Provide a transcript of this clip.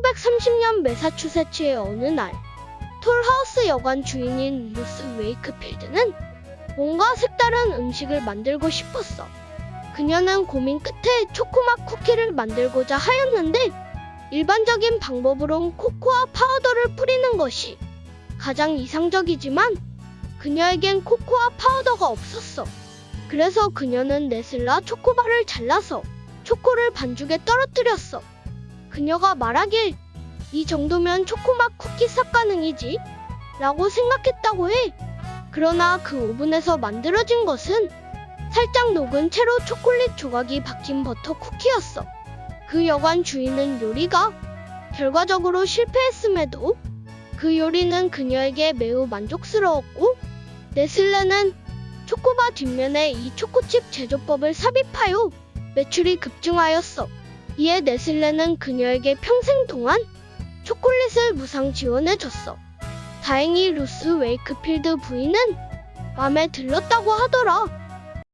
1930년 매사추세츠의 어느 날 톨하우스 여관 주인인 루스 웨이크필드는 뭔가 색다른 음식을 만들고 싶었어. 그녀는 고민 끝에 초코맛 쿠키를 만들고자 하였는데 일반적인 방법으론 코코아 파우더를 뿌리는 것이 가장 이상적이지만 그녀에겐 코코아 파우더가 없었어. 그래서 그녀는 네슬레 초코바를 잘라서 초코를 반죽에 떨어뜨렸어. 그녀가 말하길 이 정도면 초코맛 쿠키 싹 가능이지 라고 생각했다고 해. 그러나 그 오븐에서 만들어진 것은 살짝 녹은 채로 초콜릿 조각이 박힌 버터 쿠키였어. 그 여관 주인은 요리가 결과적으로 실패했음에도 그 요리는 그녀에게 매우 만족스러웠고 네슬레는 초코바 뒷면에 이 초코칩 제조법을 삽입하여 매출이 급증하였어. 이에 네슬레는 그녀에게 평생 동안 초콜릿을 무상 지원해줬어. 다행히 루스 웨이크필드 부인은 마음에 들었다고 하더라.